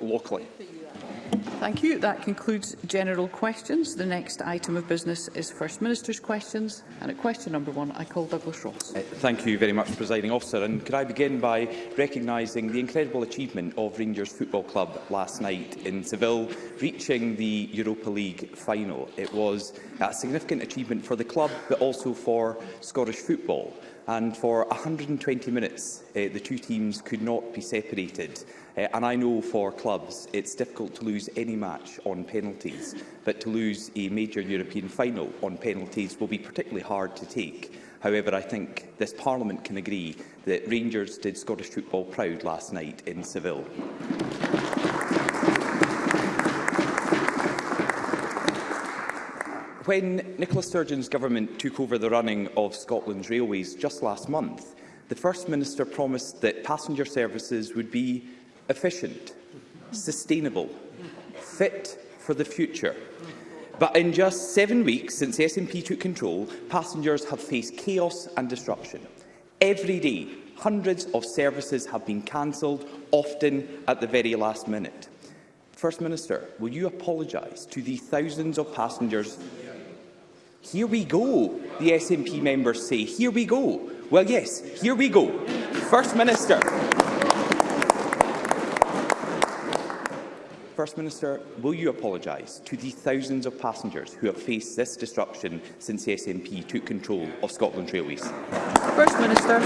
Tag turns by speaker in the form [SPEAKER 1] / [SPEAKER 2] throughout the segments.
[SPEAKER 1] locally.
[SPEAKER 2] Thank you. That concludes general questions. The next item of business is First Minister's questions. And at question number one, I call Douglas Ross.
[SPEAKER 1] Uh, thank you very much, Presiding Officer. And could I begin by recognising the incredible achievement of Rangers Football Club last night in Seville, reaching the Europa League final. It was a significant achievement for the club, but also for Scottish football and for 120 minutes uh, the two teams could not be separated. Uh, and I know for clubs it's difficult to lose any match on penalties, but to lose a major European final on penalties will be particularly hard to take. However, I think this Parliament can agree that Rangers did Scottish football proud last night in Seville. When Nicola Sturgeon's government took over the running of Scotland's railways just last month, the First Minister promised that passenger services would be efficient, sustainable, fit for the future. But in just seven weeks since the SNP took control, passengers have faced chaos and disruption. Every day, hundreds of services have been cancelled, often at the very last minute. First Minister, will you apologise to the thousands of passengers Here we go, the SNP members say. Here we go. Well, yes, here we go. First Minister. First Minister, will you apologise to the thousands of passengers who have faced this disruption since the SNP took control of Scotland Railways?
[SPEAKER 2] First Minister.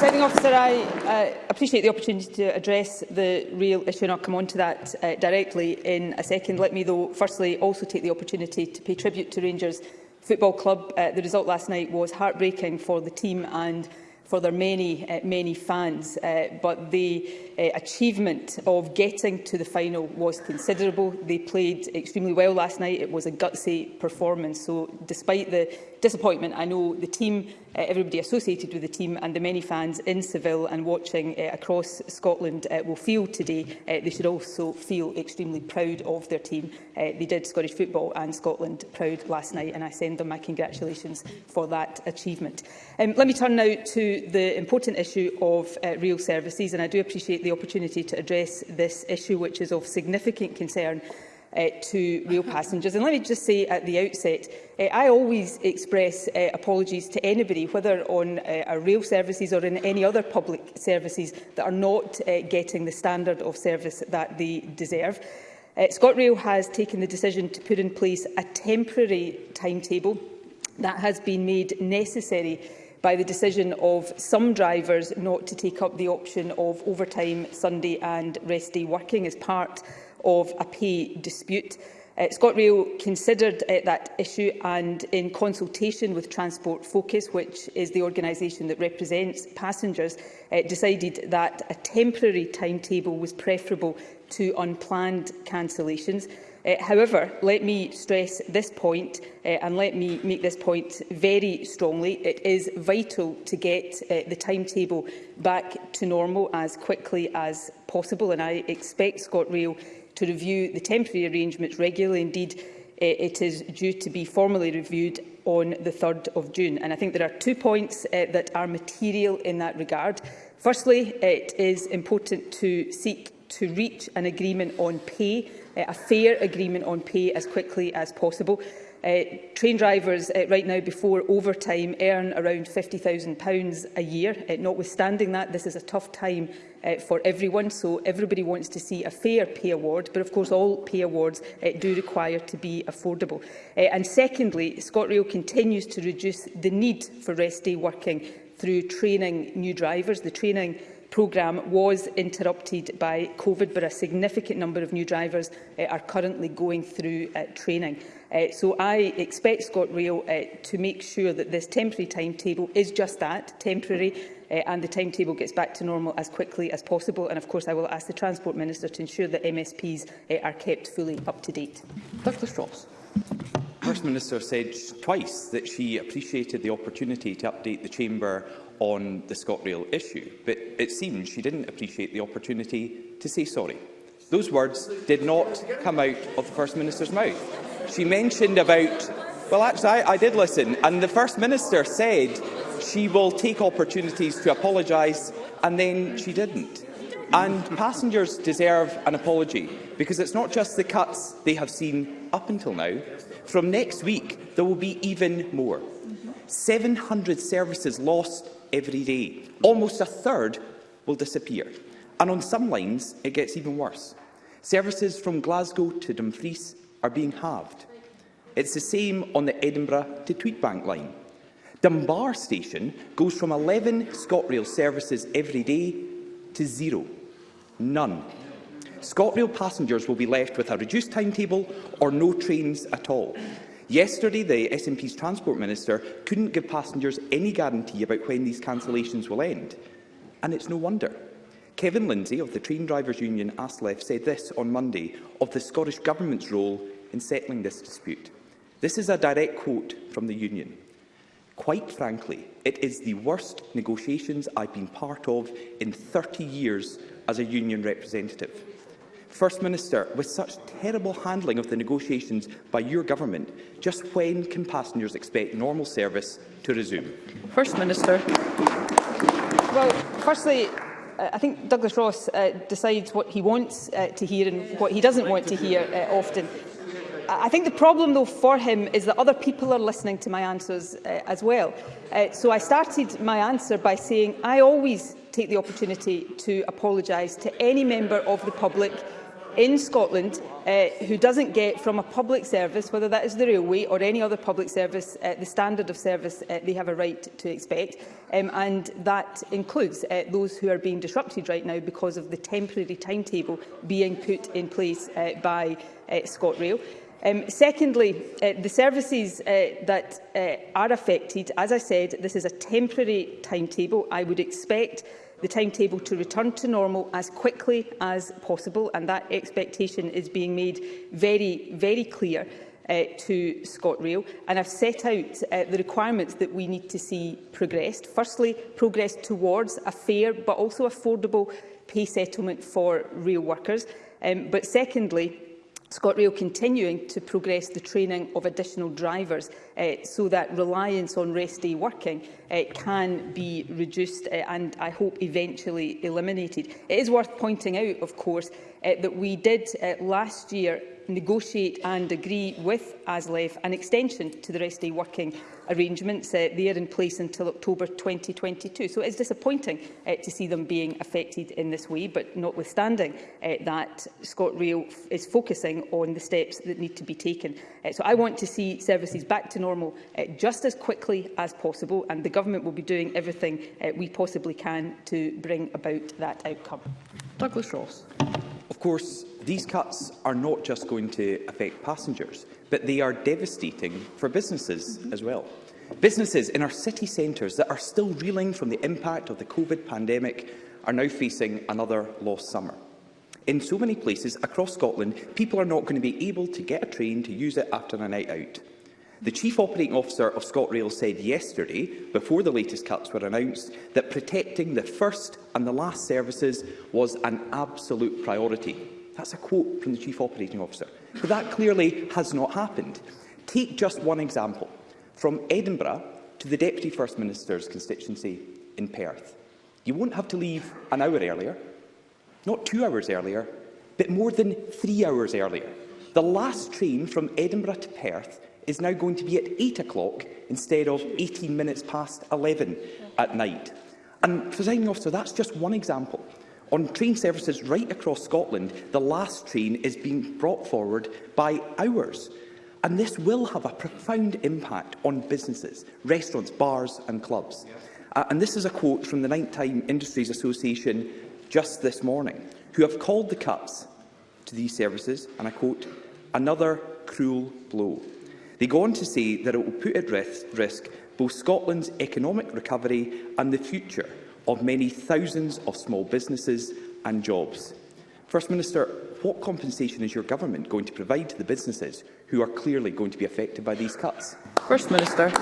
[SPEAKER 3] Presiding officer, I uh, appreciate the opportunity to address the real issue and I'll come on to that uh, directly in a second. Let me though firstly also take the opportunity to pay tribute to Rangers Football Club. Uh, the result last night was heartbreaking for the team and for their many, uh, many fans, uh, but the uh, achievement of getting to the final was considerable. They played extremely well last night. It was a gutsy performance. So despite the disappointment, I know the team, uh, everybody associated with the team and the many fans in Seville and watching uh, across Scotland uh, will feel today. Uh, they should also feel extremely proud of their team. Uh, they did Scottish football and Scotland proud last night and I send them my congratulations for that achievement. Um, let me turn now to the important issue of uh, real services and I do appreciate the opportunity to address this issue which is of significant concern uh, to rail passengers. And let me just say at the outset, uh, I always express uh, apologies to anybody, whether on uh, our rail services or in any other public services, that are not uh, getting the standard of service that they deserve. Uh, ScotRail has taken the decision to put in place a temporary timetable that has been made necessary by the decision of some drivers not to take up the option of overtime, Sunday and rest day working as part of a pay dispute. Uh, ScotRail considered uh, that issue and in consultation with Transport Focus, which is the organisation that represents passengers, uh, decided that a temporary timetable was preferable to unplanned cancellations. Uh, however, let me stress this point, uh, and let me make this point very strongly. It is vital to get uh, the timetable back to normal as quickly as possible, and I expect ScotRail to review the temporary arrangements regularly. Indeed, it is due to be formally reviewed on the 3rd of June. And I think there are two points uh, that are material in that regard. Firstly, it is important to seek to reach an agreement on pay, uh, a fair agreement on pay as quickly as possible. Uh, train drivers uh, right now before overtime earn around £50,000 a year. Uh, notwithstanding that, this is a tough time uh, for everyone, so everybody wants to see a fair pay award, but of course all pay awards uh, do require to be affordable. Uh, and secondly, ScotRail continues to reduce the need for rest day working through training new drivers. The training programme was interrupted by COVID, but a significant number of new drivers uh, are currently going through uh, training. Uh, so I expect ScotRail uh, to make sure that this temporary timetable is just that, temporary, uh, and the timetable gets back to normal as quickly as possible. And of course, I will ask the Transport Minister to ensure that MSPs uh, are kept fully up to date.
[SPEAKER 2] Douglas Ross.
[SPEAKER 1] The First Minister said twice that she appreciated the opportunity to update the Chamber on the ScotRail issue, but it seems she didn't appreciate the opportunity to say sorry. Those words did not come out of the First Minister's mouth she mentioned about... Well, actually, I, I did listen, and the First Minister said she will take opportunities to apologise, and then she didn't. And passengers deserve an apology, because it's not just the cuts they have seen up until now. From next week, there will be even more. 700 services lost every day. Almost a third will disappear. And on some lines, it gets even worse. Services from Glasgow to Dumfries are being halved. It's the same on the Edinburgh to Tweedbank line. Dunbar station goes from 11 ScotRail services every day to zero. None. ScotRail passengers will be left with a reduced timetable or no trains at all. Yesterday, the SNP's Transport Minister couldn't give passengers any guarantee about when these cancellations will end, and it's no wonder. Kevin Lindsay of the Train Drivers Union ASLEF said this on Monday of the Scottish Government's role in settling this dispute. This is a direct quote from the union. Quite frankly, it is the worst negotiations I've been part of in 30 years as a union representative. First Minister, with such terrible handling of the negotiations by your government, just when can passengers expect normal service to resume?
[SPEAKER 2] First Minister.
[SPEAKER 3] Well, firstly, I think Douglas Ross uh, decides what he wants uh, to hear and what he doesn't want to hear uh, often. I think the problem, though, for him is that other people are listening to my answers uh, as well. Uh, so I started my answer by saying I always take the opportunity to apologise to any member of the public in Scotland uh, who doesn't get from a public service, whether that is the railway or any other public service, uh, the standard of service uh, they have a right to expect. Um, and that includes uh, those who are being disrupted right now because of the temporary timetable being put in place uh, by uh, ScotRail. Um, secondly, uh, the services uh, that uh, are affected, as I said, this is a temporary timetable. I would expect the timetable to return to normal as quickly as possible, and that expectation is being made very, very clear uh, to ScotRail and I've set out uh, the requirements that we need to see progressed. Firstly, progress towards a fair but also affordable pay settlement for rail workers. Um, but secondly, ScotRail continuing to progress the training of additional drivers uh, so that reliance on rest day working uh, can be reduced uh, and I hope eventually eliminated. It is worth pointing out, of course, uh, that we did uh, last year negotiate and agree with ASLEF an extension to the rest day working arrangements. Uh, they are in place until October 2022. So it is disappointing uh, to see them being affected in this way, but notwithstanding uh, that ScotRail is focusing on the steps that need to be taken. Uh, so I want to see services back to normal uh, just as quickly as possible, and the Government will be doing everything uh, we possibly can to bring about that outcome.
[SPEAKER 2] Douglas Ross.
[SPEAKER 1] Of course, these cuts are not just going to affect passengers, but they are devastating for businesses mm -hmm. as well. Businesses in our city centres that are still reeling from the impact of the COVID pandemic are now facing another lost summer. In so many places across Scotland, people are not going to be able to get a train to use it after a night out. The Chief Operating Officer of ScotRail said yesterday, before the latest cuts were announced, that protecting the first and the last services was an absolute priority. That's a quote from the Chief Operating Officer. But that clearly has not happened. Take just one example, from Edinburgh to the Deputy First Minister's constituency in Perth. You won't have to leave an hour earlier not two hours earlier, but more than three hours earlier. The last train from Edinburgh to Perth is now going to be at 8 o'clock instead of 18 minutes past 11 at night. And, Presiding Officer, that's just one example. On train services right across Scotland, the last train is being brought forward by hours. And this will have a profound impact on businesses, restaurants, bars and clubs. Uh, and this is a quote from the Nighttime Industries Association just this morning who have called the cuts to these services, and I quote, another cruel blow. They go on to say that it will put at risk both Scotland's economic recovery and the future of many thousands of small businesses and jobs. First Minister, what compensation is your government going to provide to the businesses who are clearly going to be affected by these cuts?
[SPEAKER 2] First Minister.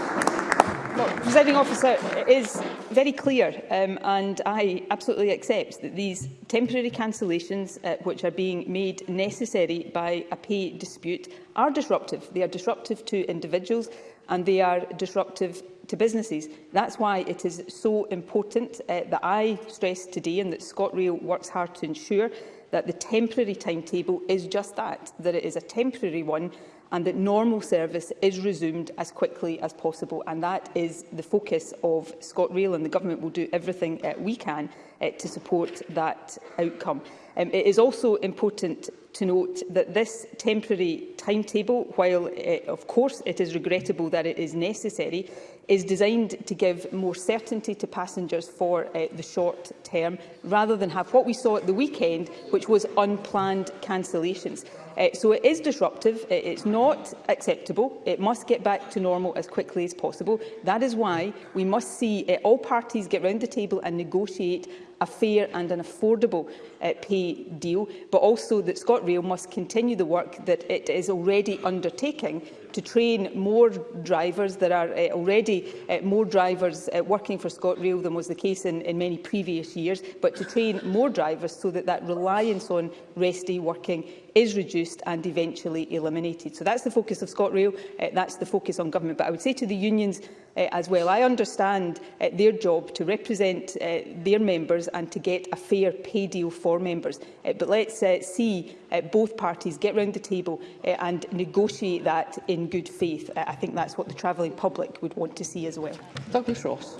[SPEAKER 3] Well, presiding officer, it is very clear, um, and I absolutely accept that these temporary cancellations, uh, which are being made necessary by a pay dispute, are disruptive. They are disruptive to individuals, and they are disruptive to businesses. That's why it is so important uh, that I stress today and that ScotRail works hard to ensure that the temporary timetable is just that, that it is a temporary one and that normal service is resumed as quickly as possible. And that is the focus of ScotRail, and the Government will do everything uh, we can uh, to support that outcome. Um, it is also important to note that this temporary timetable, while uh, of course it is regrettable that it is necessary, is designed to give more certainty to passengers for uh, the short term, rather than have what we saw at the weekend, which was unplanned cancellations. Uh, so it is disruptive, it's not acceptable, it must get back to normal as quickly as possible. That is why we must see uh, all parties get round the table and negotiate a fair and an affordable uh, pay deal, but also that ScotRail must continue the work that it is already undertaking to train more drivers. There are uh, already uh, more drivers uh, working for ScotRail than was the case in, in many previous years, but to train more drivers so that that reliance on rest day working is reduced and eventually eliminated. So that's the focus of ScotRail, uh, that's the focus on government. But I would say to the unions uh, as well, I understand uh, their job to represent uh, their members and to get a fair pay deal for members. Uh, but let's uh, see uh, both parties get round the table uh, and negotiate that in good faith. Uh, I think that's what the travelling public would want to see as well.
[SPEAKER 2] Douglas Ross.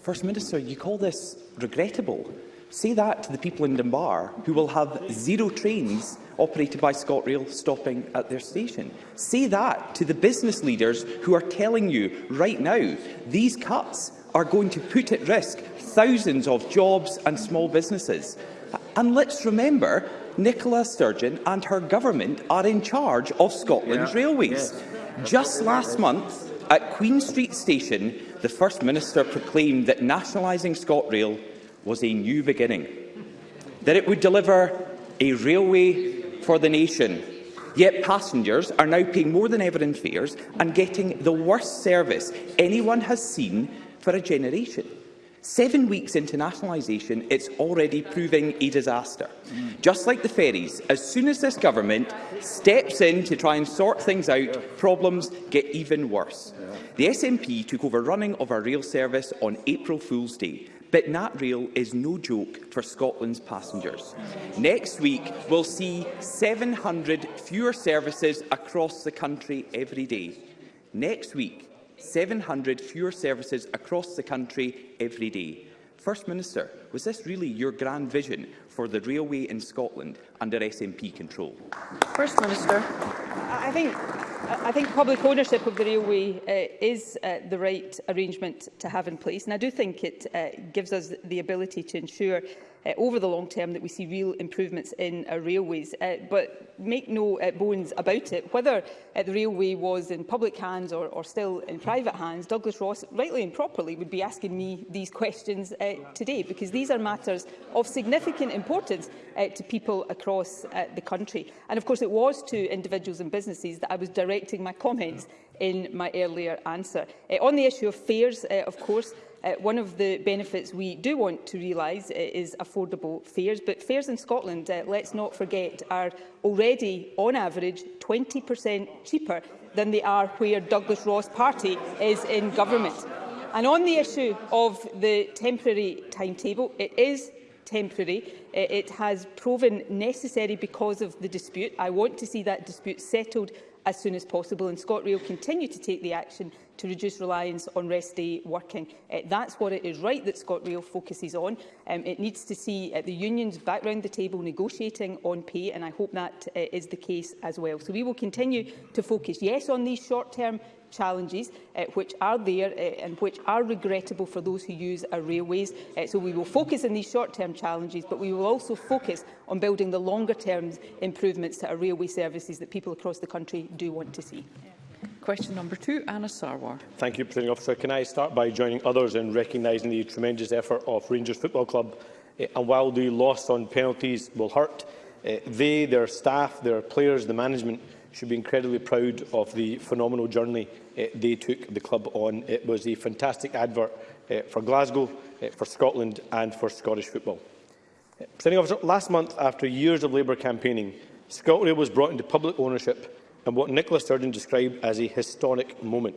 [SPEAKER 1] First Minister, you call this regrettable. Say that to the people in Dunbar who will have zero trains operated by ScotRail stopping at their station. Say that to the business leaders who are telling you right now these cuts are going to put at risk thousands of jobs and small businesses. And let's remember Nicola Sturgeon and her government are in charge of Scotland's yeah. railways. Yeah. Just last month, at Queen Street Station, the First Minister proclaimed that nationalising ScotRail was a new beginning, that it would deliver a railway for the nation. Yet passengers are now paying more than ever in fares and getting the worst service anyone has seen for a generation. Seven weeks internationalisation, it's already proving a disaster. Mm. Just like the ferries, as soon as this government steps in to try and sort things out, problems get even worse. Yeah. The SNP took over running of our rail service on April Fool's Day, but NatRail is no joke for Scotland's passengers. Next week, we'll see 700 fewer services across the country every day. Next week, 700 fewer services across the country every day. First Minister, was this really your grand vision for the railway in Scotland under SNP control?
[SPEAKER 2] First Minister.
[SPEAKER 3] I think, I think public ownership of the railway uh, is uh, the right arrangement to have in place and I do think it uh, gives us the ability to ensure uh, over the long term that we see real improvements in our uh, railways. Uh, but make no uh, bones about it, whether uh, the railway was in public hands or, or still in private hands, Douglas Ross, rightly and properly, would be asking me these questions uh, today, because these are matters of significant importance uh, to people across uh, the country. And of course, it was to individuals and businesses that I was directing my comments in my earlier answer. Uh, on the issue of fares, uh, of course, Uh, one of the benefits we do want to realise uh, is affordable fares, but fares in Scotland, uh, let's not forget, are already, on average, 20% cheaper than they are where Douglas Ross Party is in government. And on the issue of the temporary timetable, it is temporary. Uh, it has proven necessary because of the dispute. I want to see that dispute settled as soon as possible, and ScotRail continue to take the action to reduce reliance on rest day working. Uh, that's what it is right that ScotRail focuses on. Um, it needs to see uh, the unions back round the table negotiating on pay, and I hope that uh, is the case as well. So we will continue to focus, yes, on these short-term challenges uh, which are there uh, and which are regrettable for those who use our railways. Uh, so we will focus on these short-term challenges, but we will also focus on building the longer-term improvements to our railway services that people across the country do want to see. Yeah.
[SPEAKER 2] Question number two, Anna Sarwar.
[SPEAKER 4] Thank you, Presiding Officer. Can I start by joining others in recognising the tremendous effort of Rangers Football Club? Eh, and while the loss on penalties will hurt, eh, they, their staff, their players, the management should be incredibly proud of the phenomenal journey eh, they took the club on. It was a fantastic advert for Glasgow, for Scotland and for Scottish football. Uh, officer, last month, after years of Labour campaigning, Scotland was brought into public ownership and what Nicola Sturgeon described as a historic moment.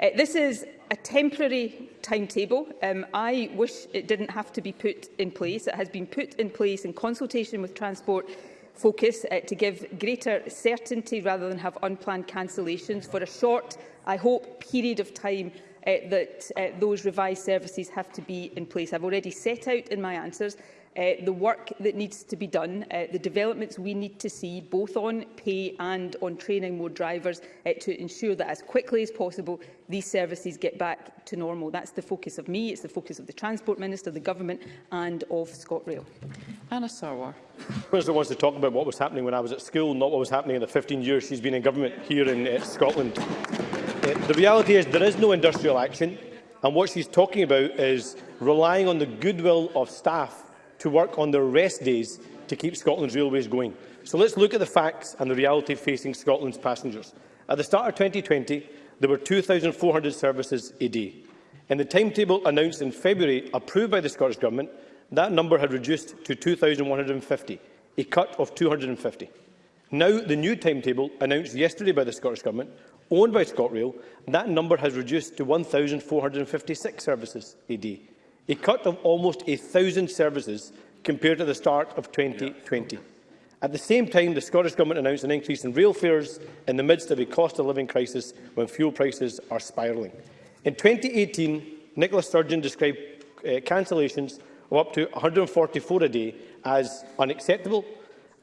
[SPEAKER 3] Uh, this is a temporary timetable. Um, I wish it didn't have to be put in place. It has been put in place in consultation with Transport Focus uh, to give greater certainty rather than have unplanned cancellations for a short, I hope, period of time uh, that uh, those revised services have to be in place. I've already set out in my answers uh, the work that needs to be done, uh, the developments we need to see, both on pay and on training more drivers, uh, to ensure that as quickly as possible these services get back to normal. That's the focus of me, it's the focus of the Transport Minister, the Government and of ScotRail.
[SPEAKER 2] Anna Sarwar.
[SPEAKER 4] President wants to talk about what was happening when I was at school, not what was happening in the 15 years she's been in government here in uh, Scotland. Uh, the reality is there is no industrial action and what she's talking about is relying on the goodwill of staff to work on their rest days to keep Scotland's railways going. So let's look at the facts and the reality facing Scotland's passengers. At the start of 2020, there were 2,400 services a day. In the timetable announced in February, approved by the Scottish Government, that number had reduced to 2,150, a cut of 250. Now, the new timetable, announced yesterday by the Scottish Government, owned by ScotRail, that number has reduced to 1,456 services a day a cut of almost 1,000 services compared to the start of 2020. At the same time, the Scottish Government announced an increase in real fares in the midst of a cost of living crisis when fuel prices are spiralling. In 2018, Nicola Sturgeon described uh, cancellations of up to 144 a day as unacceptable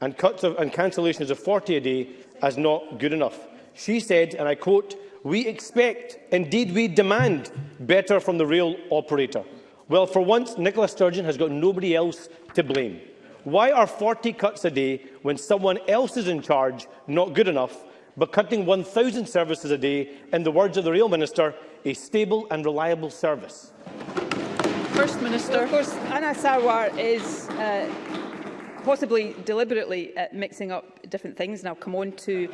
[SPEAKER 4] and cuts of, and cancellations of 40 a day as not good enough. She said, and I quote, we expect, indeed we demand, better from the rail operator. Well, for once, Nicola Sturgeon has got nobody else to blame. Why are 40 cuts a day when someone else is in charge not good enough, but cutting 1,000 services a day, in the words of the Rail Minister, a stable and reliable service?
[SPEAKER 2] First Minister.
[SPEAKER 3] Well, of course, Anna Sarwar is uh, possibly deliberately uh, mixing up different things, and I'll come on to,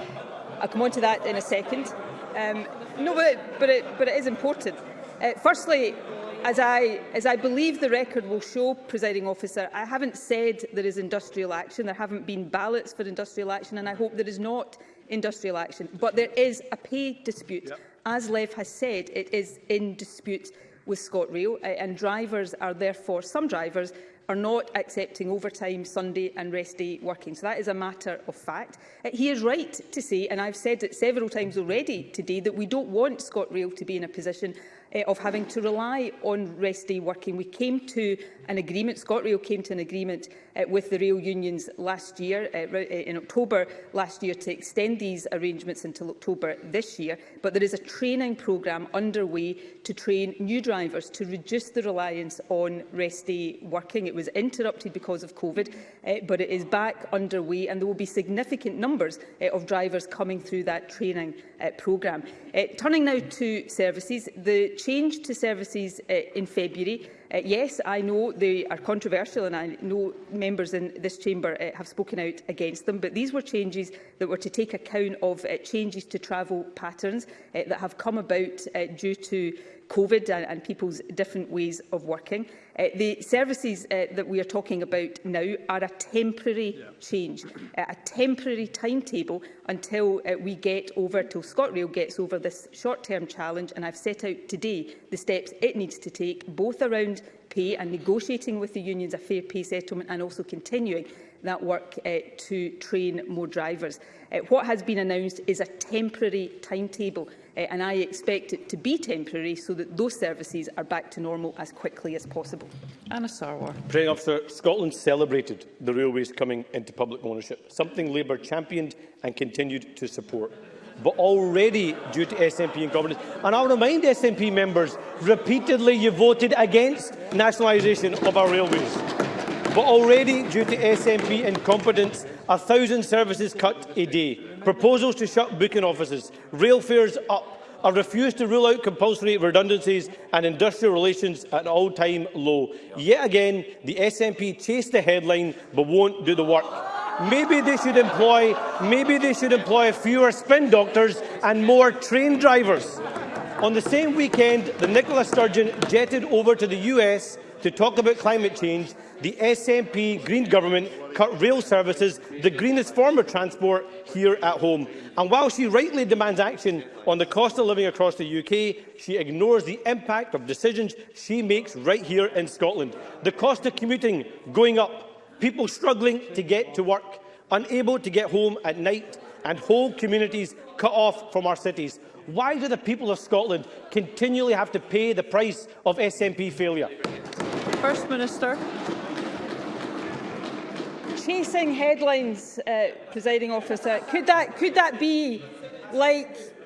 [SPEAKER 3] I'll come on to that in a second. Um, no, but it, but, it, but it is important. Uh, firstly, As I, as I believe the record will show, presiding officer, I haven't said there is industrial action. There haven't been ballots for industrial action, and I hope there is not industrial action. But there is a pay dispute. Yep. As Lev has said, it is in dispute with ScotRail, and drivers are therefore, some drivers, are not accepting overtime, Sunday and rest day working. So that is a matter of fact. Uh, he is right to say, and I've said it several times already today, that we don't want ScotRail to be in a position uh, of having to rely on rest day working. We came to an agreement, ScotRail came to an agreement uh, with the rail unions last year, uh, in October last year, to extend these arrangements until October this year. But there is a training programme underway to train new drivers to reduce the reliance on rest day working. It was interrupted because of COVID, uh, but it is back underway and there will be significant numbers uh, of drivers coming through that training uh, programme. Uh, turning now to services, the change to services uh, in February Uh, yes, I know they are controversial and I know members in this chamber uh, have spoken out against them, but these were changes that were to take account of uh, changes to travel patterns uh, that have come about uh, due to COVID and, and people's different ways of working. Uh, the services uh, that we are talking about now are a temporary yeah. change, uh, a temporary timetable until uh, we get over, till ScotRail gets over this short-term challenge. And I've set out today the steps it needs to take, both around pay and negotiating with the unions a fair pay settlement and also continuing that work uh, to train more drivers. Uh, what has been announced is a temporary timetable uh, and I expect it to be temporary so that those services are back to normal as quickly as possible.
[SPEAKER 2] Anna Sarwar.
[SPEAKER 4] Praying Officer, Scotland celebrated the railways coming into public ownership, something Labour championed and continued to support. but already due to SNP incompetence. And I'll remind SNP members, repeatedly you voted against nationalisation of our railways. But already, due to SNP incompetence, a thousand services cut a day, proposals to shut booking offices, rail fares up, a refuse to rule out compulsory redundancies and industrial relations at an all-time low. Yet again, the SNP chase the headline but won't do the work. Maybe they should employ, maybe they should employ fewer spin doctors and more train drivers. On the same weekend, the Nicola Sturgeon jetted over to the US to talk about climate change. The SNP Green government cut rail services, the greenest form of transport here at home. And while she rightly demands action on the cost of living across the UK, she ignores the impact of decisions she makes right here in Scotland. The cost of commuting going up, people struggling to get to work, unable to get home at night, and whole communities cut off from our cities. Why do the people of Scotland continually have to pay the price of SNP failure?
[SPEAKER 2] First Minister.
[SPEAKER 3] Chasing headlines, uh, presiding officer. Could that, could that be like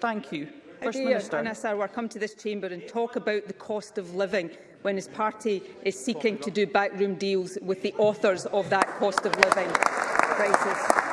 [SPEAKER 2] Thank you. First Minister.
[SPEAKER 3] And Sarwar come to this chamber and talk about the cost of living when his party is seeking to do backroom deals with the authors of that cost of living crisis.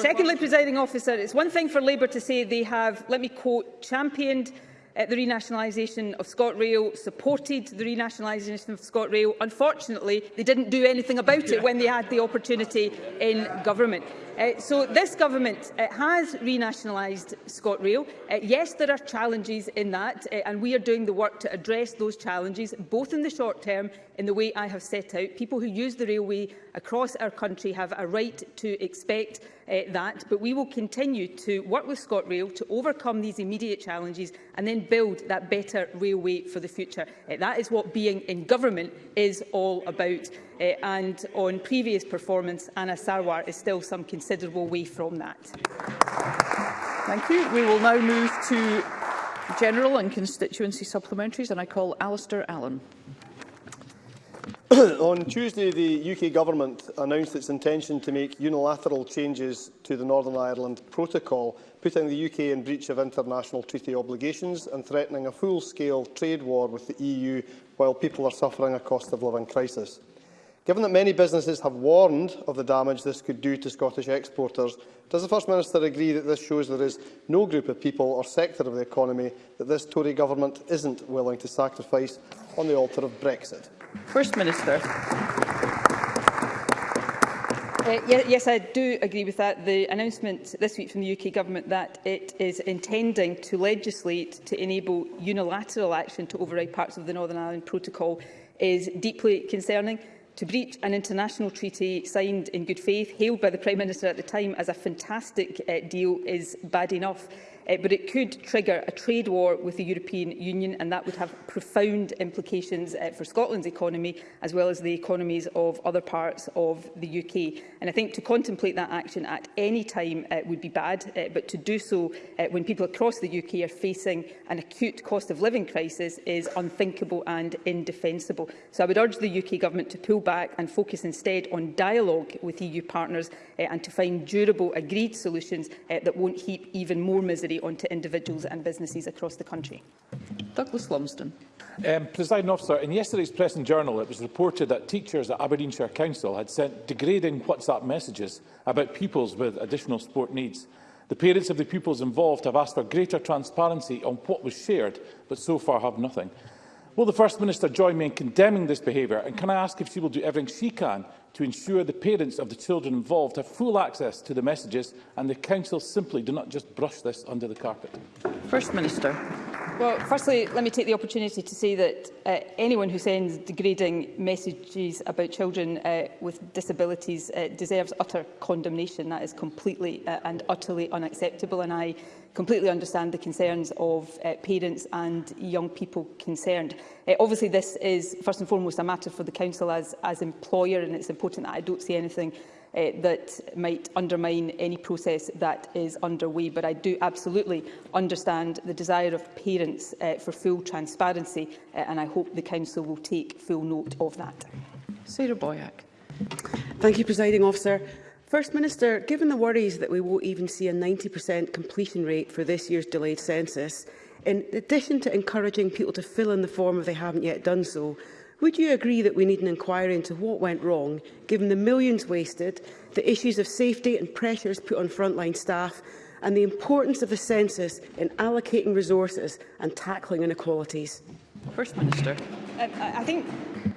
[SPEAKER 3] Secondly, presiding officer, it's one thing for Labour to say they have, let me quote, championed uh, the renationalisation of ScotRail, supported the renationalisation of ScotRail. Unfortunately, they didn't do anything about it when they had the opportunity in government. Uh, so this government uh, has renationalised ScotRail. Uh, yes, there are challenges in that, uh, and we are doing the work to address those challenges, both in the short term, in the way I have set out. People who use the railway across our country have a right to expect uh, that, but we will continue to work with ScotRail to overcome these immediate challenges and then build that better railway for the future. Uh, that is what being in government is all about. Uh, and on previous performance, Anna Sarwar is still some considerable way from that.
[SPEAKER 2] Thank you. We will now move to general and constituency supplementaries, and I call Alistair Allen.
[SPEAKER 5] On Tuesday, the UK Government announced its intention to make unilateral changes to the Northern Ireland Protocol, putting the UK in breach of international treaty obligations and threatening a full-scale trade war with the EU while people are suffering a cost-of-living crisis. Given that many businesses have warned of the damage this could do to Scottish exporters, does the First Minister agree that this shows there is no group of people or sector of the economy that this Tory government isn't willing to sacrifice on the altar of Brexit?
[SPEAKER 2] First Minister.
[SPEAKER 3] Uh, yes, I do agree with that. The announcement this week from the UK Government that it is intending to legislate to enable unilateral action to override parts of the Northern Ireland Protocol is deeply concerning. To breach an international treaty signed in good faith, hailed by the Prime Minister at the time as a fantastic uh, deal, is bad enough uh, but it could trigger a trade war with the European Union, and that would have profound implications uh, for Scotland's economy, as well as the economies of other parts of the UK. And I think to contemplate that action at any time uh, would be bad, uh, but to do so uh, when people across the UK are facing an acute cost of living crisis is unthinkable and indefensible. So I would urge the UK Government to pull back and focus instead on dialogue with EU partners uh, and to find durable agreed solutions uh, that won't heap even more misery delivery onto individuals and businesses across the country.
[SPEAKER 2] Douglas Lumsden.
[SPEAKER 6] Um, President officer, in yesterday's Press and Journal, it was reported that teachers at Aberdeenshire Council had sent degrading WhatsApp messages about pupils with additional support needs. The parents of the pupils involved have asked for greater transparency on what was shared, but so far have nothing. Will the First Minister join me in condemning this behaviour? And can I ask if she will do everything she can to ensure the parents of the children involved have full access to the messages and the Council simply do not just brush this under the carpet?
[SPEAKER 2] First Minister.
[SPEAKER 3] Well, firstly, let me take the opportunity to say that uh, anyone who sends degrading messages about children uh, with disabilities uh, deserves utter condemnation. That is completely uh, and utterly unacceptable, and I completely understand the concerns of uh, parents and young people concerned. Uh, obviously, this is first and foremost a matter for the Council as, as employer, and it's important that I don't see anything uh, that might undermine any process that is underway. But I do absolutely understand the desire of parents uh, for full transparency, uh, and I hope the Council will take full note of that.
[SPEAKER 2] Sarah Boyack.
[SPEAKER 7] Thank you, Presiding Officer. First Minister, given the worries that we won't even see a 90% completion rate for this year's delayed census, in addition to encouraging people to fill in the form if they haven't yet done so, would you agree that we need an inquiry into what went wrong, given the millions wasted, the issues of safety and pressures put on frontline staff, and the importance of the census in allocating resources and tackling inequalities?
[SPEAKER 2] First Minister.
[SPEAKER 3] Uh, I think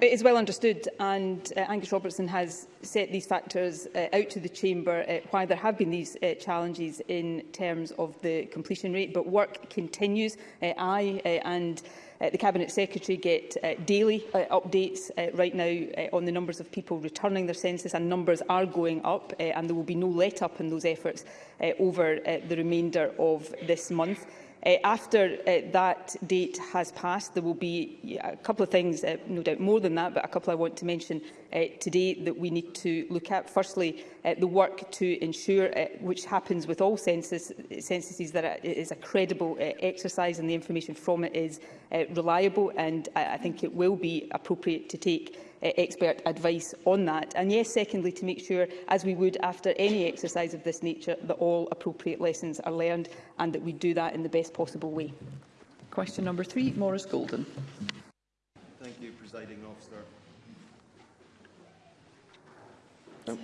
[SPEAKER 3] it is well understood and uh, Angus Robertson has set these factors uh, out to the Chamber uh, why there have been these uh, challenges in terms of the completion rate, but work continues. Uh, I uh, and Uh, the Cabinet Secretary get uh, daily uh, updates uh, right now uh, on the numbers of people returning their census and numbers are going up uh, and there will be no let up in those efforts uh, over uh, the remainder of this month. Uh, after uh, that date has passed, there will be a couple of things, uh, no doubt more than that, but a couple I want to mention uh, today that we need to look at. Firstly, uh, the work to ensure, uh, which happens with all census, censuses, that it is a credible uh, exercise and the information from it is uh, reliable and I, I think it will be appropriate to take uh, expert advice on that. And yes, secondly, to make sure, as we would after any exercise of this nature, that all appropriate lessons are learned and that we do that in the best possible way.
[SPEAKER 2] Question number three, Maurice Golden.
[SPEAKER 8] Thank you, Presiding Officer. Oh,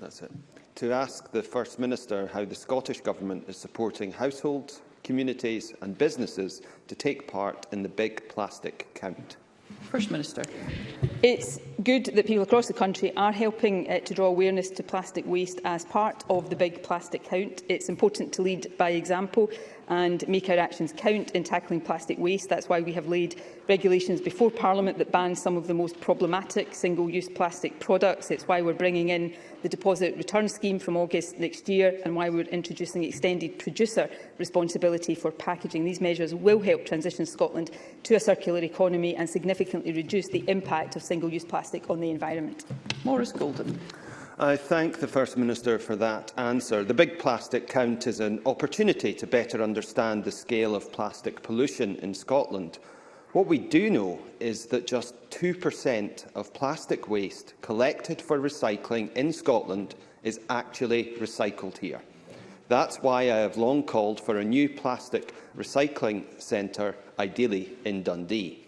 [SPEAKER 8] that's it. To ask the First Minister how the Scottish Government is supporting households, communities and businesses to take part in the Big Plastic Count.
[SPEAKER 2] First Minister.
[SPEAKER 3] It's good that people across the country are helping uh, to draw awareness to plastic waste as part of the Big Plastic Count. It's important to lead by example and make our actions count in tackling plastic waste. That's why we have laid regulations before Parliament that ban some of the most problematic single-use plastic products. It's why we're bringing in the deposit return scheme from August next year and why we're introducing extended producer responsibility for packaging. These measures will help transition Scotland to a circular economy and significantly reduce the impact of single-use plastic on the environment.
[SPEAKER 2] Maurice Golden.
[SPEAKER 8] I thank the First Minister for that answer. The Big Plastic Count is an opportunity to better understand the scale of plastic pollution in Scotland. What we do know is that just 2% of plastic waste collected for recycling in Scotland is actually recycled here. That's why I have long called for a new plastic recycling centre, ideally in Dundee.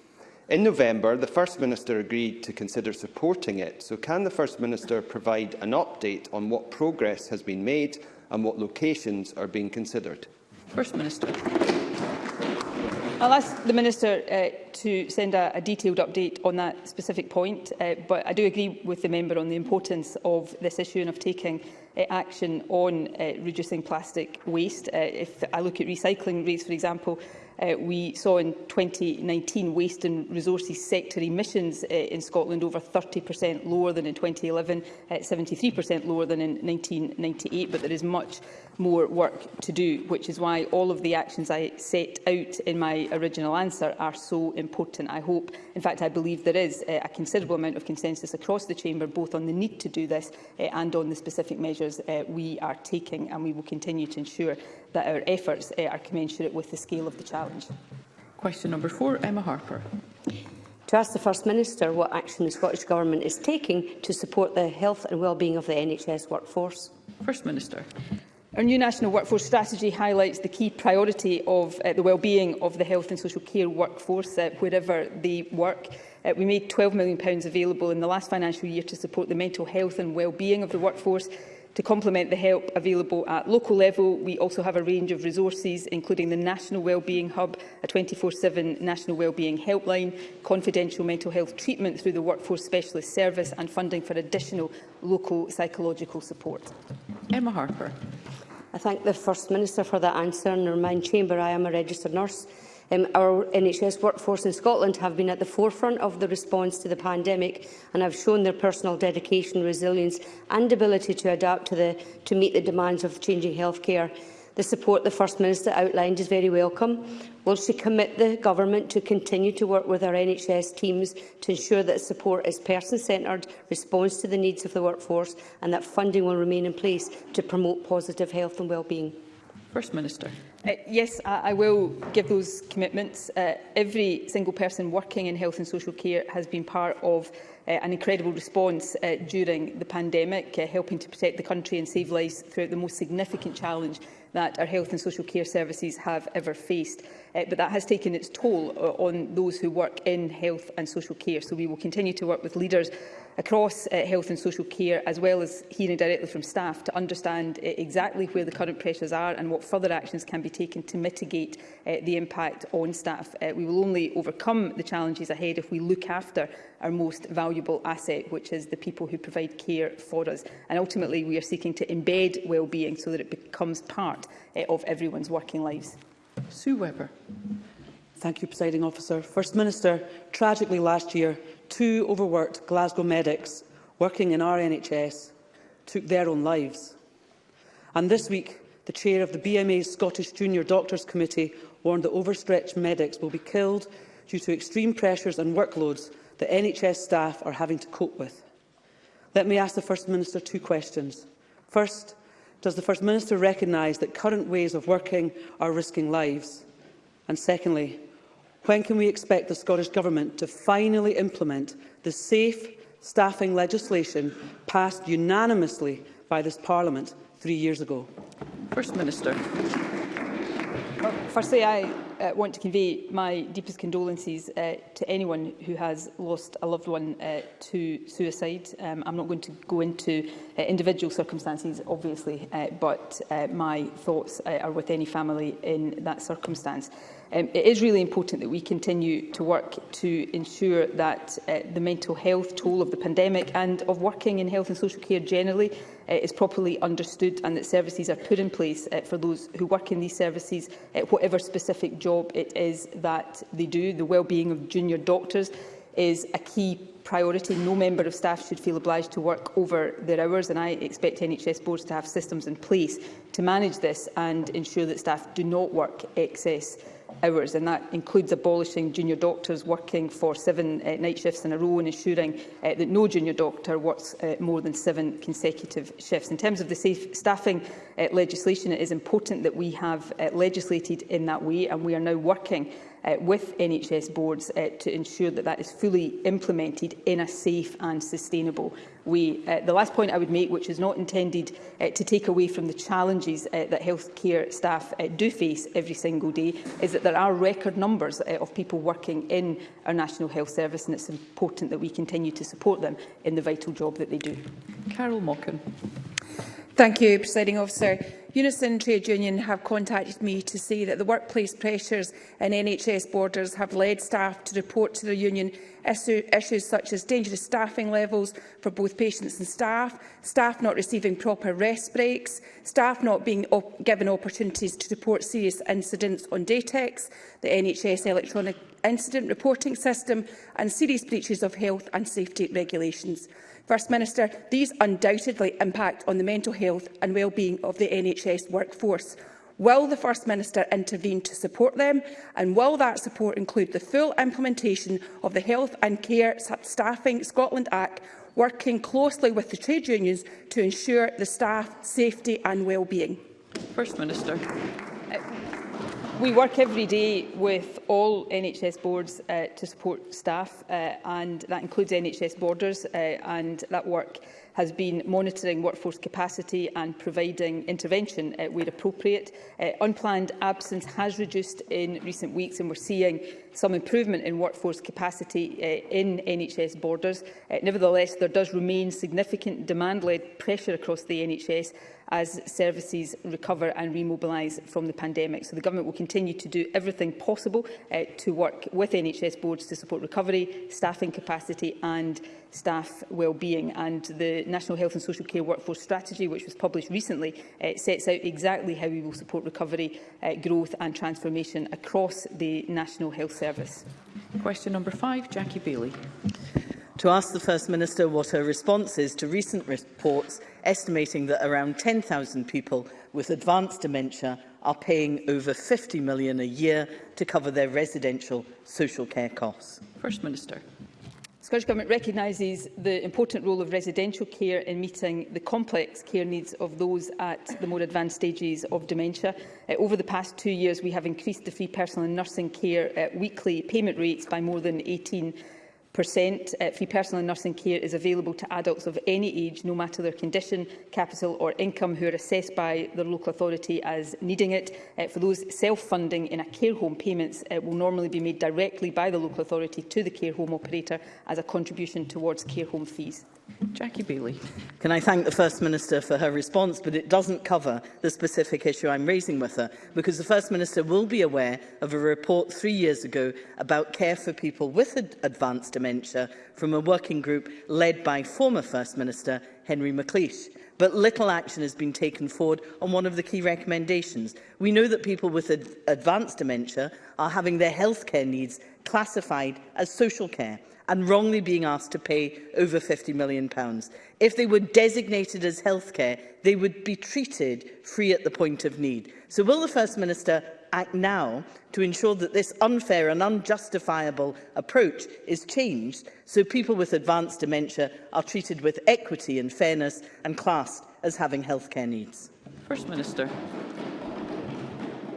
[SPEAKER 8] In November, the First Minister agreed to consider supporting it, so can the First Minister provide an update on what progress has been made and what locations are being considered?
[SPEAKER 2] First Minister.
[SPEAKER 3] I'll ask the Minister uh, to send a, a detailed update on that specific point, uh, but I do agree with the member on the importance of this issue and of taking uh, action on uh, reducing plastic waste. Uh, if I look at recycling rates, for example, Uh, we saw in 2019 waste and resources sector emissions uh, in Scotland over 30% lower than in 2011, 73% uh, lower than in 1998, but there is much more work to do, which is why all of the actions I set out in my original answer are so important. I hope, in fact, I believe there is uh, a considerable amount of consensus across the Chamber, both on the need to do this uh, and on the specific measures uh, we are taking, and we will continue to ensure that our efforts uh, are commensurate with the scale of the challenge.
[SPEAKER 2] Question number four, Emma Harper.
[SPEAKER 9] To ask the First Minister what action the Scottish Government is taking to support the health and well-being of the NHS workforce.
[SPEAKER 2] First Minister.
[SPEAKER 3] Our new National Workforce Strategy highlights the key priority of uh, the well-being of the health and social care workforce uh, wherever they work. Uh, we made £12 million available in the last financial year to support the mental health and well-being of the workforce To complement the help available at local level, we also have a range of resources, including the National Wellbeing Hub, a 24-7 National Wellbeing Helpline, confidential mental health treatment through the Workforce Specialist Service and funding for additional local psychological support.
[SPEAKER 2] Emma Harper.
[SPEAKER 9] I thank the First Minister for that answer and remind Chamber I am a registered nurse Um, our NHS workforce in Scotland have been at the forefront of the response to the pandemic and have shown their personal dedication, resilience and ability to adapt to, the, to meet the demands of changing healthcare. The support the First Minister outlined is very welcome. Will she commit the Government to continue to work with our NHS teams to ensure that support is person-centred, responds to the needs of the workforce and that funding will remain in place to promote positive health and wellbeing?
[SPEAKER 2] First Minister.
[SPEAKER 3] Uh, yes, I, I will give those commitments. Uh, every single person working in health and social care has been part of uh, an incredible response uh, during the pandemic, uh, helping to protect the country and save lives throughout the most significant challenge that our health and social care services have ever faced. Uh, but that has taken its toll uh, on those who work in health and social care. So we will continue to work with leaders across uh, health and social care, as well as hearing directly from staff to understand uh, exactly where the current pressures are and what further actions can be taken to mitigate uh, the impact on staff. Uh, we will only overcome the challenges ahead if we look after our most valuable asset, which is the people who provide care for us. And ultimately, we are seeking to embed wellbeing so that it becomes part uh, of everyone's working lives.
[SPEAKER 2] Sue Webber.
[SPEAKER 10] Thank you, Presiding Officer. First Minister, tragically last year, Two overworked Glasgow medics working in our NHS took their own lives. And this week, the chair of the BMA's Scottish Junior Doctors Committee warned that overstretched medics will be killed due to extreme pressures and workloads that NHS staff are having to cope with. Let me ask the First Minister two questions. First, does the First Minister recognise that current ways of working are risking lives? And secondly, When can we expect the Scottish Government to finally implement the safe staffing legislation passed unanimously by this Parliament three years ago?
[SPEAKER 2] First Minister.
[SPEAKER 3] Firstly, I uh, want to convey my deepest condolences uh, to anyone who has lost a loved one uh, to suicide. Um, I'm not going to go into uh, individual circumstances, obviously, uh, but uh, my thoughts uh, are with any family in that circumstance. Um, it is really important that we continue to work to ensure that uh, the mental health toll of the pandemic and of working in health and social care generally uh, is properly understood and that services are put in place uh, for those who work in these services, uh, whatever specific job it is that they do. The well-being of junior doctors is a key priority. No member of staff should feel obliged to work over their hours, and I expect NHS boards to have systems in place to manage this and ensure that staff do not work excess hours, and that includes abolishing junior doctors working for seven uh, night shifts in a row and ensuring uh, that no junior doctor works uh, more than seven consecutive shifts. In terms of the safe staffing uh, legislation, it is important that we have uh, legislated in that way, and we are now working uh, with NHS boards uh, to ensure that that is fully implemented in a safe and sustainable way. Uh, the last point I would make, which is not intended uh, to take away from the challenges uh, that healthcare staff uh, do face every single day, is that there are record numbers uh, of people working in our National Health Service, and it's important that we continue to support them in the vital job that they do.
[SPEAKER 2] Carol Mockin.
[SPEAKER 11] Thank you, Presiding Officer. Unison Trade Union have contacted me to say that the workplace pressures in NHS borders have led staff to report to the union issue, issues such as dangerous staffing levels for both patients and staff, staff not receiving proper rest breaks, staff not being op given opportunities to report serious incidents on Datex, the NHS electronic incident reporting system and serious breaches of health and safety regulations. First Minister, these undoubtedly impact on the mental health and well-being of the NHS workforce. Will the First Minister intervene to support them? And will that support include the full implementation of the Health and Care Staffing Scotland Act, working closely with the trade unions to ensure the staff safety and well-being?
[SPEAKER 2] First Minister.
[SPEAKER 3] We work every day with all NHS boards uh, to support staff uh, and that includes NHS Borders uh, and that work has been monitoring workforce capacity and providing intervention uh, where appropriate. Uh, unplanned absence has reduced in recent weeks and we're seeing some improvement in workforce capacity uh, in NHS borders. Uh, nevertheless, there does remain significant demand-led pressure across the NHS as services recover and remobilise from the pandemic. So the Government will continue to do everything possible uh, to work with NHS boards to support recovery, staffing capacity and staff wellbeing. And the National Health and Social Care Workforce Strategy, which was published recently, uh, sets out exactly how we will support recovery, uh, growth and transformation across the National Health Service.
[SPEAKER 2] Question number five, Jackie Bailey
[SPEAKER 12] to ask the First Minister what her response is to recent reports estimating that around 10,000 people with advanced dementia are paying over 50 million a year to cover their residential social care costs.
[SPEAKER 2] First Minister.
[SPEAKER 3] The Scottish Government recognises the important role of residential care in meeting the complex care needs of those at the more advanced stages of dementia. Uh, over the past two years, we have increased the free personal and nursing care uh, weekly payment rates by more than 18 Uh, free personal and nursing care is available to adults of any age, no matter their condition, capital or income, who are assessed by their local authority as needing it. Uh, for those self-funding in a care home, payments uh, will normally be made directly by the local authority to the care home operator as a contribution towards care home fees.
[SPEAKER 2] Jackie Bailey.
[SPEAKER 12] Can I thank the First Minister for her response, but it doesn't cover the specific issue I'm raising with her, because the First Minister will be aware of a report three years ago about care for people with advanced dementia dementia from a working group led by former First Minister Henry MacLeish. But little action has been taken forward on one of the key recommendations. We know that people with ad advanced dementia are having their health care needs classified as social care and wrongly being asked to pay over £50 million. pounds. If they were designated as healthcare, they would be treated free at the point of need. So will the First Minister act now to ensure that this unfair and unjustifiable approach is changed so people with advanced dementia are treated with equity and fairness and classed as having healthcare needs?
[SPEAKER 2] First Minister.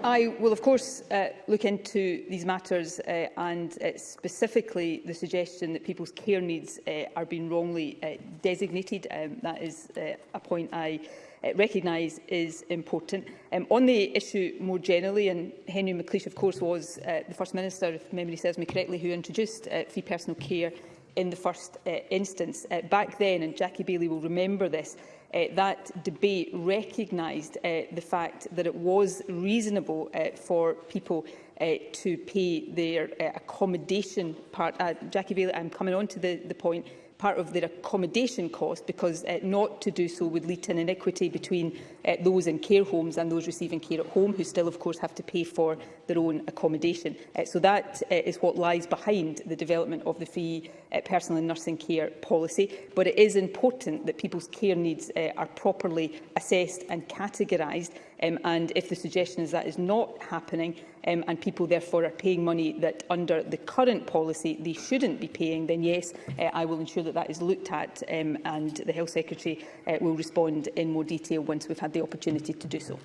[SPEAKER 3] I will, of course, uh, look into these matters uh, and uh, specifically the suggestion that people's care needs uh, are being wrongly uh, designated. Um, that is uh, a point I uh, recognise is important. Um, on the issue more generally, and Henry McLeish, of course, was uh, the First Minister, if memory serves me correctly, who introduced uh, free personal care in the first uh, instance. Uh, back then, and Jackie Bailey will remember this, uh, that debate recognised uh, the fact that it was reasonable uh, for people uh, to pay their uh, accommodation part. Uh, Jackie Bailey, I'm coming on to the, the point part of their accommodation cost because uh, not to do so would lead to an inequity between uh, those in care homes and those receiving care at home who still of course have to pay for their own accommodation. Uh, so that uh, is what lies behind the development of the fee uh, personal and nursing care policy but it is important that people's care needs uh, are properly assessed and categorised Um, and if the suggestion is that is not happening um, and people therefore are paying money that under the current policy they shouldn't be paying, then yes, uh, I will ensure that that is looked at um, and the Health Secretary uh, will respond in more detail once we've had the opportunity to do so.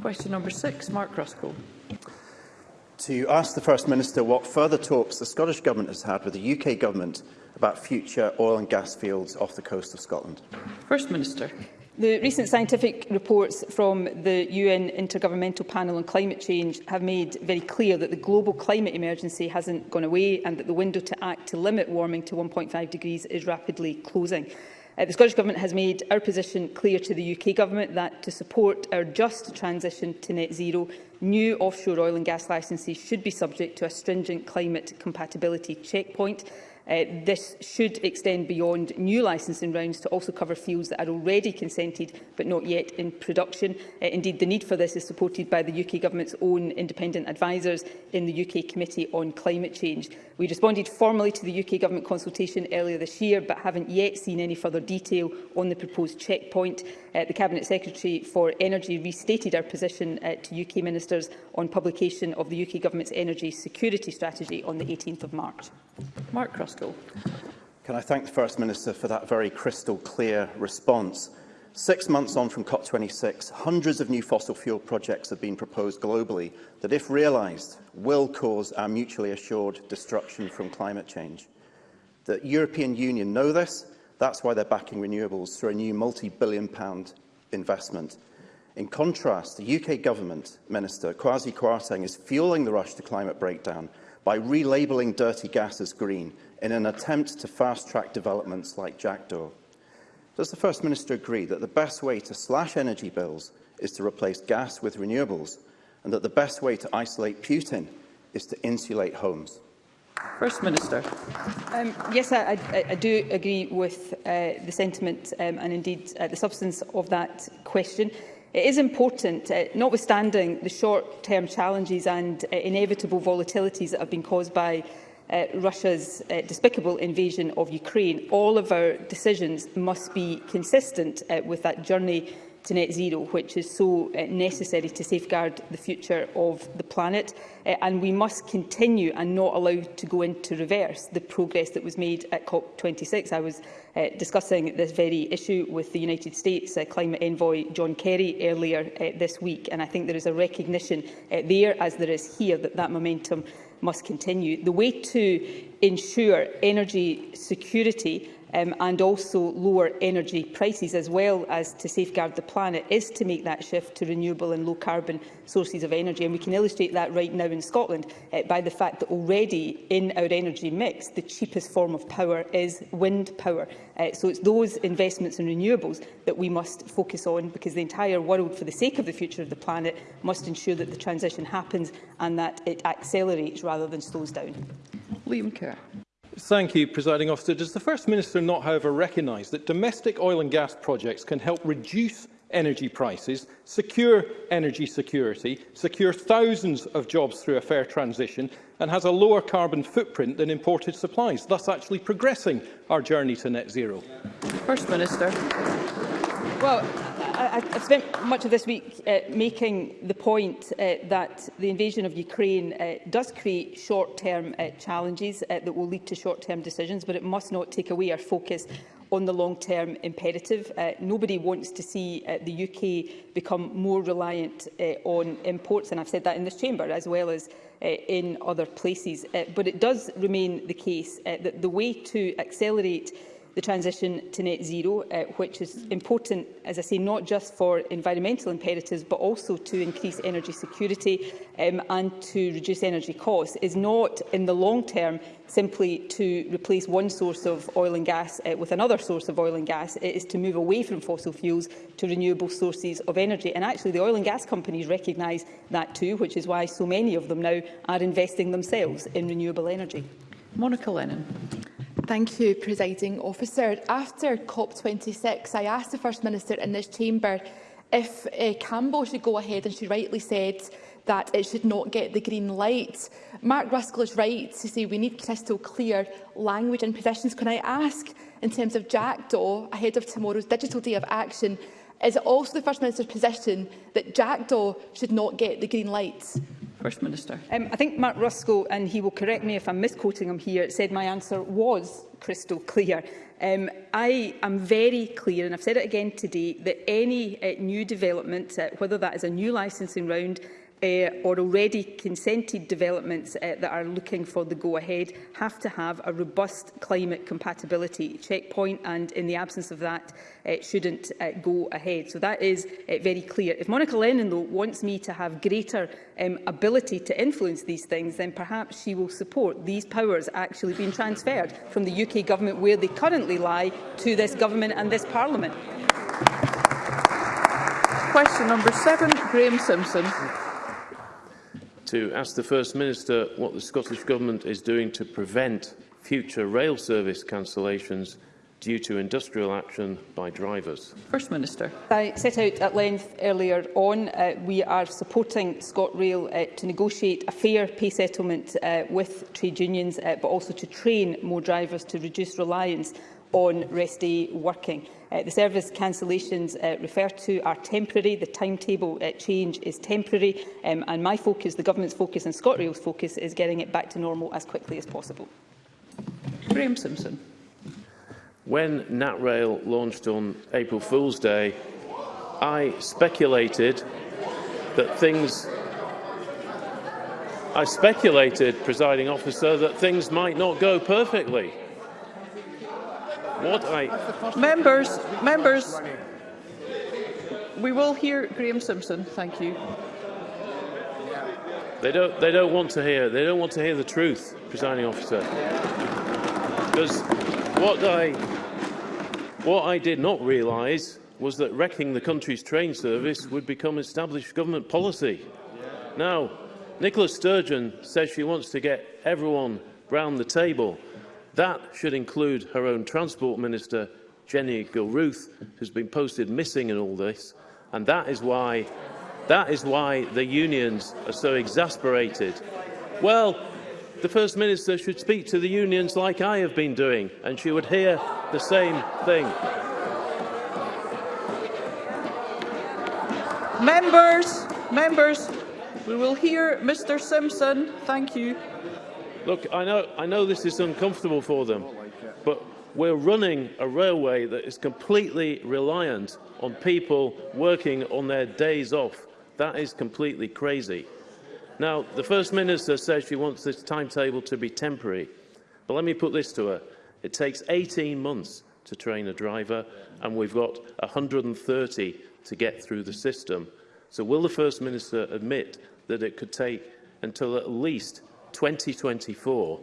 [SPEAKER 2] Question number six, Mark Ruskell.
[SPEAKER 13] To ask the First Minister what further talks the Scottish Government has had with the UK Government about future oil and gas fields off the coast of Scotland.
[SPEAKER 2] First Minister.
[SPEAKER 3] The recent scientific reports from the UN Intergovernmental Panel on Climate Change have made very clear that the global climate emergency hasn't gone away and that the window to act to limit warming to 1.5 degrees is rapidly closing. Uh, the Scottish Government has made our position clear to the UK Government that to support our just transition to net zero, new offshore oil and gas licences should be subject to a stringent climate compatibility checkpoint Uh, this should extend beyond new licensing rounds to also cover fields that are already consented but not yet in production. Uh, indeed, the need for this is supported by the UK Government's own independent advisers in the UK Committee on Climate Change. We responded formally to the UK Government consultation earlier this year but haven't yet seen any further detail on the proposed checkpoint uh, the Cabinet Secretary for Energy restated our position uh, to UK ministers on publication of the UK Government's energy security strategy on the 18th of March.
[SPEAKER 2] Mark Crosco.
[SPEAKER 13] Can I thank the First Minister for that very crystal clear response? Six months on from COP26, hundreds of new fossil fuel projects have been proposed globally that, if realised, will cause our mutually assured destruction from climate change. The European Union know this That's why they're backing renewables through a new multi-billion pound investment. In contrast, the UK government minister, Kwasi Kwarteng, is fueling the rush to climate breakdown by relabeling dirty gas as green in an attempt to fast-track developments like Jackdaw. Does the First Minister agree that the best way to slash energy bills is to replace gas with renewables and that the best way to isolate Putin is to insulate homes?
[SPEAKER 2] First Minister.
[SPEAKER 3] Um, yes, I, I, I do agree with uh, the sentiment um, and indeed uh, the substance of that question. It is important, uh, notwithstanding the short-term challenges and uh, inevitable volatilities that have been caused by uh, Russia's uh, despicable invasion of Ukraine, all of our decisions must be consistent uh, with that journey to net zero, which is so uh, necessary to safeguard the future of the planet. Uh, and we must continue and not allow to go into reverse the progress that was made at COP26. I was uh, discussing this very issue with the United States uh, climate envoy John Kerry earlier uh, this week. And I think there is a recognition uh, there, as there is here, that that momentum must continue. The way to ensure energy security um, and also lower energy prices, as well as to safeguard the planet, is to make that shift to renewable and low-carbon sources of energy. And we can illustrate that right now in Scotland uh, by the fact that already in our energy mix, the cheapest form of power is wind power. Uh, so it's those investments in renewables that we must focus on, because the entire world, for the sake of the future of the planet, must ensure that the transition happens and that it accelerates rather than slows down.
[SPEAKER 2] Liam Kerr.
[SPEAKER 14] Thank you, Presiding Officer. Does the First Minister not, however, recognise that domestic oil and gas projects can help reduce energy prices, secure energy security, secure thousands of jobs through a fair transition and has a lower carbon footprint than imported supplies, thus actually progressing our journey to net zero?
[SPEAKER 2] First Minister.
[SPEAKER 3] Well, I, I've spent much of this week uh, making the point uh, that the invasion of Ukraine uh, does create short-term uh, challenges uh, that will lead to short-term decisions, but it must not take away our focus on the long-term imperative. Uh, nobody wants to see uh, the UK become more reliant uh, on imports, and I've said that in this chamber as well as uh, in other places. Uh, but it does remain the case uh, that the way to accelerate the transition to net zero, uh, which is important, as I say, not just for environmental imperatives, but also to increase energy security um, and to reduce energy costs, is not in the long term simply to replace one source of oil and gas uh, with another source of oil and gas. It is to move away from fossil fuels to renewable sources of energy. And actually, the oil and gas companies recognise that too, which is why so many of them now are investing themselves in renewable energy.
[SPEAKER 2] Monica Lennon.
[SPEAKER 15] Thank you, Presiding Officer. After COP26, I asked the First Minister in this chamber if uh, Campbell should go ahead, and she rightly said that it should not get the green light. Mark Ruskell is right to say we need crystal clear language and positions. Can I ask, in terms of Jackdaw, ahead of tomorrow's Digital Day of Action, is it also the First Minister's position that Jackdaw should not get the green light?
[SPEAKER 2] First Minister.
[SPEAKER 3] Um, I think Mark Ruskell, and he will correct me if I'm misquoting him here, said my answer was crystal clear. Um, I am very clear, and I've said it again today, that any uh, new development, uh, whether that is a new licensing round, Eh, or already consented developments eh, that are looking for the go-ahead have to have a robust climate compatibility checkpoint and in the absence of that it eh, shouldn't go ahead. So that is very clear. If Monica Lennon though wants me to have greater um, ability to influence these things then perhaps she will support these powers actually being transferred from the UK government where they currently lie to this government and this parliament.
[SPEAKER 2] Question number seven, Graham Simpson
[SPEAKER 16] to ask the First Minister what the Scottish Government is doing to prevent future rail service cancellations due to industrial action by drivers.
[SPEAKER 2] First Minister.
[SPEAKER 3] I set out at length earlier on, uh, we are supporting ScotRail uh, to negotiate a fair pay settlement uh, with trade unions, uh, but also to train more drivers to reduce reliance on rest day working. Uh, the service cancellations uh, referred to are temporary. The timetable uh, change is temporary. Um, and my focus, the government's focus and ScotRail's focus, is getting it back to normal as quickly as possible.
[SPEAKER 2] Graham Simpson.
[SPEAKER 16] When NatRail launched on April Fool's Day, I speculated that things... I speculated, presiding officer, that things might not go perfectly. What I...
[SPEAKER 2] Members, members, we will hear Graham Simpson. Thank you.
[SPEAKER 16] They don't. They don't want to hear. They don't want to hear the truth, presiding officer. Because what I, what I did not realise was that wrecking the country's train service would become established government policy. Now, Nicola Sturgeon says she wants to get everyone round the table. That should include her own Transport Minister, Jenny Gilruth, who's been posted missing in all this, and that is why, that is why the unions are so exasperated. Well, the First Minister should speak to the unions like I have been doing, and she would hear the same thing.
[SPEAKER 2] Members, members, we will hear Mr Simpson. Thank you.
[SPEAKER 16] Look, I know, I know this is uncomfortable for them, but we're running a railway that is completely reliant on people working on their days off. That is completely crazy. Now, the First Minister says she wants this timetable to be temporary. But let me put this to her. It takes 18 months to train a driver, and we've got 130 to get through the system. So will the First Minister admit that it could take until at least 2024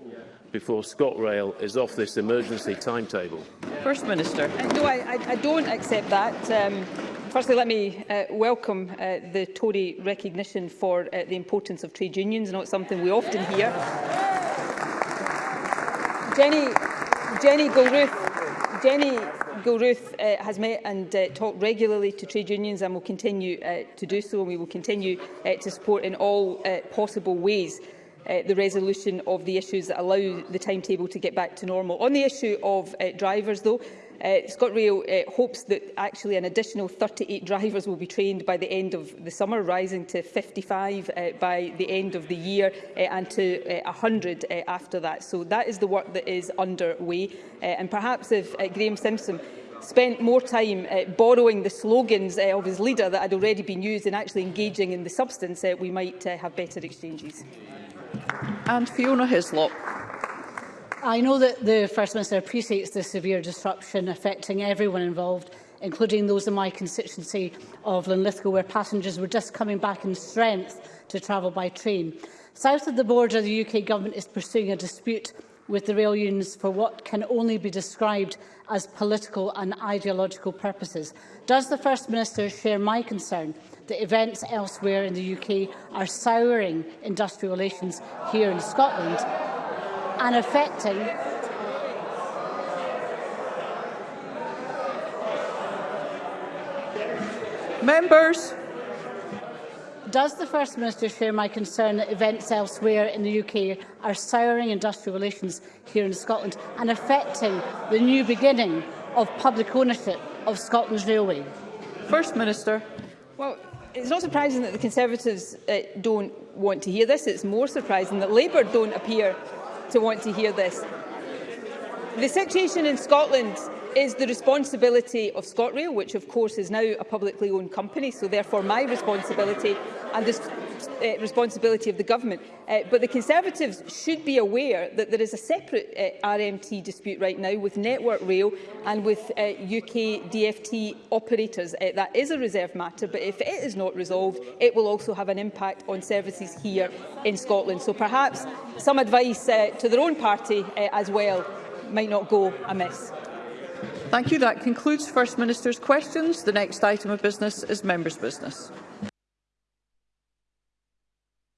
[SPEAKER 16] before ScotRail is off this emergency timetable?
[SPEAKER 2] First Minister.
[SPEAKER 3] Uh, no, I, I, don't accept that. Um, Firstly, let me uh, welcome uh, the Tory recognition for uh, the importance of trade unions, not something we often hear. Jenny, Jenny Gilruth, Jenny Gilruth uh, has met and uh, talked regularly to trade unions and will continue uh, to do so and we will continue uh, to support in all uh, possible ways uh, the resolution of the issues that allow the timetable to get back to normal. On the issue of uh, drivers, though, uh, Rail uh, hopes that actually an additional 38 drivers will be trained by the end of the summer, rising to 55 uh, by the end of the year uh, and to uh, 100 uh, after that. So that is the work that is underway. Uh, and perhaps if uh, Graeme Simpson spent more time uh, borrowing the slogans uh, of his leader that had already been used and actually engaging in the substance, uh, we might uh, have better exchanges.
[SPEAKER 2] And Fiona Hislop.
[SPEAKER 17] I know that the First Minister appreciates the severe disruption affecting everyone involved, including those in my constituency of Linlithgow, where passengers were just coming back in strength to travel by train. South of the border, the UK Government is pursuing a dispute with the rail unions for what can only be described as political and ideological purposes. Does the First Minister share my concern that events elsewhere in the UK are souring industrial relations here in Scotland and affecting
[SPEAKER 2] Members,
[SPEAKER 17] Does the First Minister share my concern that events elsewhere in the UK are souring industrial relations here in Scotland and affecting the new beginning of public ownership of Scotland's railway?
[SPEAKER 2] First Minister.
[SPEAKER 3] Well, it's not surprising that the Conservatives uh, don't want to hear this. It's more surprising that Labour don't appear to want to hear this. The situation in Scotland is the responsibility of ScotRail, which of course is now a publicly owned company, so therefore my responsibility and the uh, responsibility of the government. Uh, but the Conservatives should be aware that there is a separate uh, eh, RMT dispute right now with Network Rail and with uh, UK DFT operators. Uh, that is a reserve matter, but if it is not resolved, it will also have an impact on services here in Scotland. So perhaps some advice uh, to their own party uh, as well might not go amiss.
[SPEAKER 2] Thank you. That concludes First Minister's questions. The next item of business is members' business.